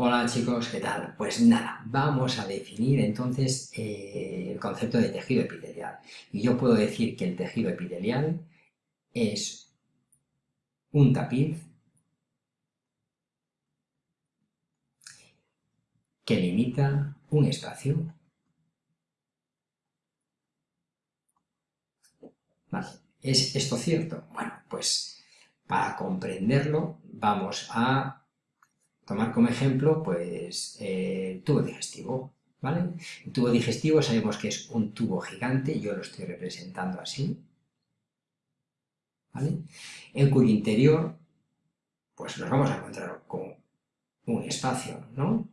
Hola chicos, ¿qué tal? Pues nada, vamos a definir entonces eh, el concepto de tejido epitelial. Y yo puedo decir que el tejido epitelial es un tapiz que limita un espacio Vale, ¿es esto cierto? Bueno, pues para comprenderlo vamos a tomar como ejemplo pues el tubo digestivo, ¿vale? El tubo digestivo sabemos que es un tubo gigante, yo lo estoy representando así, ¿vale? En cuyo interior pues nos vamos a encontrar con un espacio, ¿no?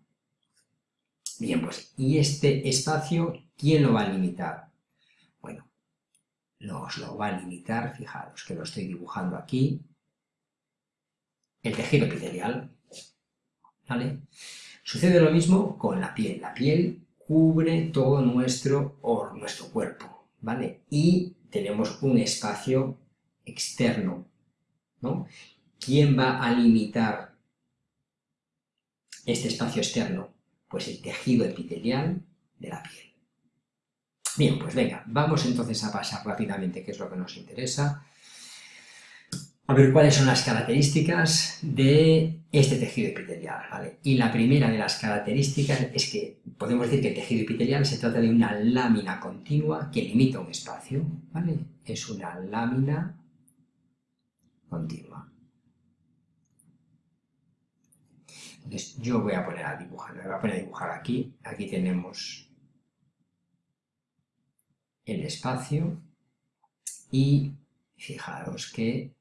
Bien, pues, ¿y este espacio quién lo va a limitar? Bueno, nos lo va a limitar, fijaros que lo estoy dibujando aquí, el tejido epitelial, Sucede lo mismo con la piel. La piel cubre todo nuestro, nuestro cuerpo, ¿vale? Y tenemos un espacio externo, ¿no? ¿Quién va a limitar este espacio externo? Pues el tejido epitelial de la piel. Bien, pues venga, vamos entonces a pasar rápidamente qué es lo que nos interesa. A ver cuáles son las características de este tejido epitelial, ¿vale? Y la primera de las características es que podemos decir que el tejido epitelial se trata de una lámina continua que limita un espacio, ¿vale? Es una lámina continua. Entonces yo voy a poner a dibujar, me voy a poner a dibujar aquí, aquí tenemos el espacio y fijaros que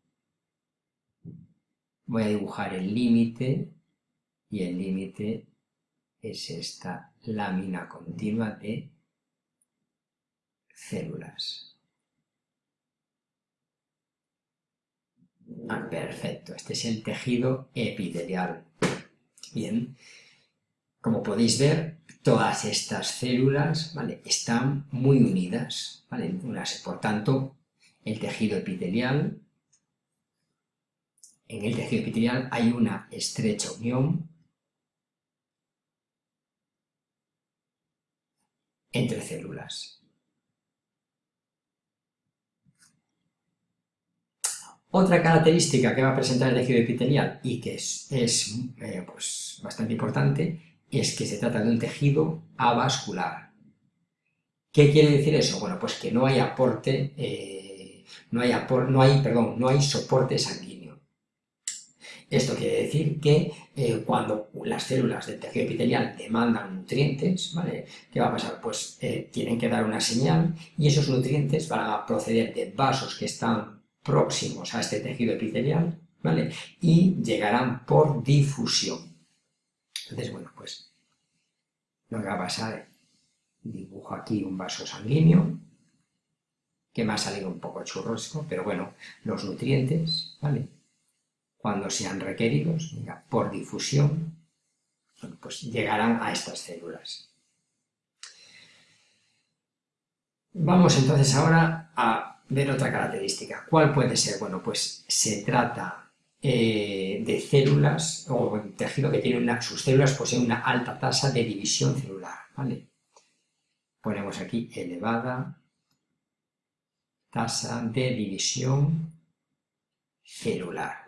voy a dibujar el límite y el límite es esta lámina continua de células. Ah, perfecto, este es el tejido epitelial. Bien, como podéis ver, todas estas células ¿vale? están muy unidas, ¿vale? por tanto, el tejido epitelial, en el tejido epitelial hay una estrecha unión entre células. Otra característica que va a presentar el tejido epitelial y que es, eh, pues, bastante importante es que se trata de un tejido avascular. ¿Qué quiere decir eso? Bueno, pues que no hay aporte, eh, no, hay no, hay, perdón, no hay soporte sanguíneo. Esto quiere decir que eh, cuando las células del tejido epitelial demandan nutrientes, ¿vale? ¿Qué va a pasar? Pues eh, tienen que dar una señal y esos nutrientes van a proceder de vasos que están próximos a este tejido epitelial, ¿vale? Y llegarán por difusión. Entonces, bueno, pues lo que va a pasar, dibujo aquí un vaso sanguíneo, que me ha salido un poco churrosco, pero bueno, los nutrientes, ¿vale? Cuando sean requeridos, por difusión, pues llegarán a estas células. Vamos entonces ahora a ver otra característica. ¿Cuál puede ser? Bueno, pues se trata eh, de células o tejido que tiene sus células poseen una alta tasa de división celular, ¿vale? Ponemos aquí elevada tasa de división celular,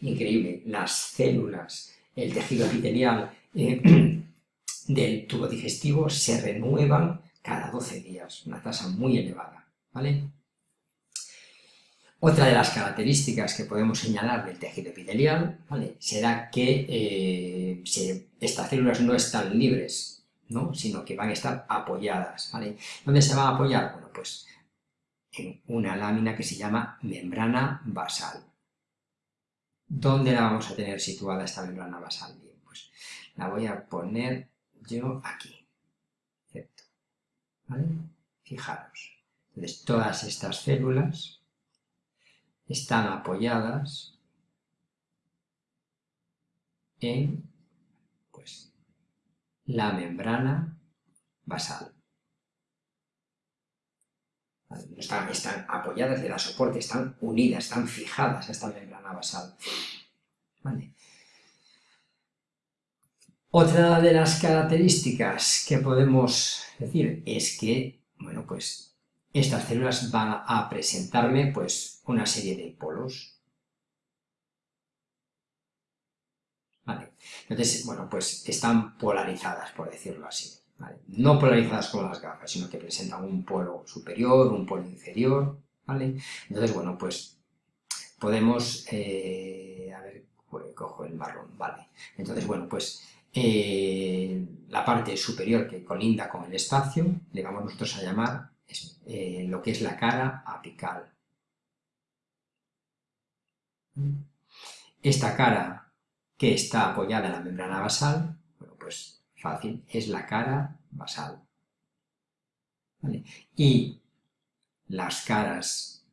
Increíble, las células, el tejido epitelial eh, del tubo digestivo se renuevan cada 12 días, una tasa muy elevada, ¿vale? Otra de las características que podemos señalar del tejido epitelial será que eh, estas células no están libres, sino que van a estar apoyadas. ¿Dónde se van a apoyar? Bueno, pues en una lámina que se llama membrana basal. ¿Dónde la vamos a tener situada esta membrana basal? Bien, pues la voy a poner yo aquí. ¿Vale? Fijaros. Entonces, todas estas células están apoyadas en pues, la membrana basal. Están, apoyadas de la soporte, están unidas, están fijadas a esta membrana basal. Otra de las características que podemos decir es que, bueno, pues estas células van a presentarme pues una serie de polos. Entonces, bueno, pues están polarizadas, por decirlo así. No polarizadas como las gafas, sino que presentan un polo superior, un polo inferior, ¿vale? Entonces, bueno, pues podemos... Eh, a ver, cojo el marrón, vale. Entonces, bueno, pues eh, la parte superior que colinda con el espacio, le vamos nosotros a llamar eh, lo que es la cara apical. Esta cara que está apoyada en la membrana basal, bueno, pues fácil, es la cara basal. Y las caras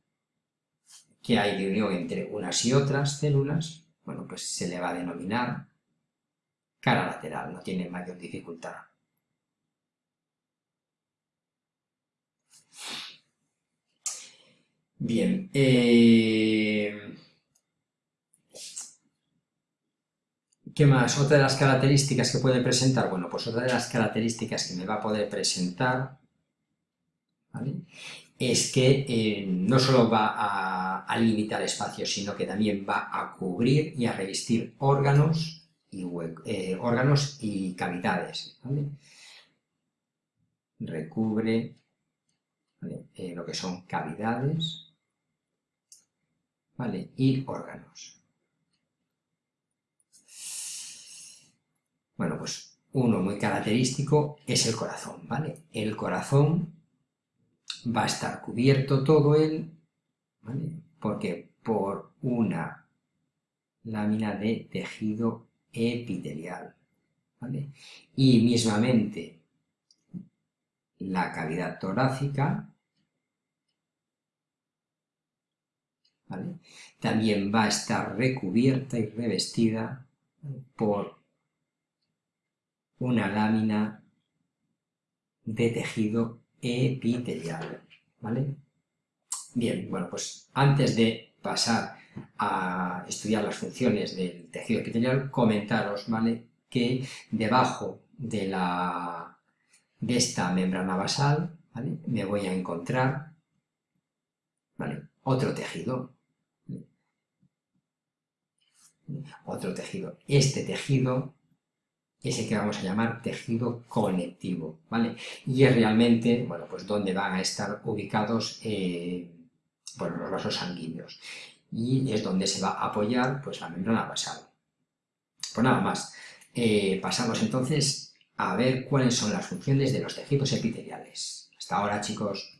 que hay de unión entre unas y otras células, bueno, pues se le va a denominar cara lateral, no tiene mayor dificultad. Bien, eh, ¿Qué más? Otra de las características que puede presentar, bueno, pues otra de las características que me va a poder presentar es que eh, no solo va a, limitar espacios, sino que también va a cubrir y a revestir órganos y, eh, órganos y cavidades. Recubre eh, lo que son cavidades y órganos. Bueno, pues uno muy característico es el corazón, ¿vale? El corazón va a estar cubierto todo él, ¿vale? Porque por una lámina de tejido epitelial, ¿vale? Y mismamente la cavidad torácica, ¿vale? También va a estar recubierta y revestida por una lámina de tejido epitelial, ¿vale? Bien, bueno, pues antes de pasar a estudiar las funciones del tejido epitelial, comentaros, ¿vale? Que debajo de, la, de esta membrana basal, ¿vale? Me voy a encontrar, ¿vale? Otro tejido, otro tejido. Este tejido ese que vamos a llamar tejido conectivo, ¿vale? Y es realmente, bueno, pues donde van a estar ubicados, eh, los vasos sanguíneos. Y es donde se va a apoyar, pues, la membrana basal. Pues nada más. Eh, pasamos entonces a ver cuáles son las funciones de los tejidos epiteliales. Hasta ahora, chicos.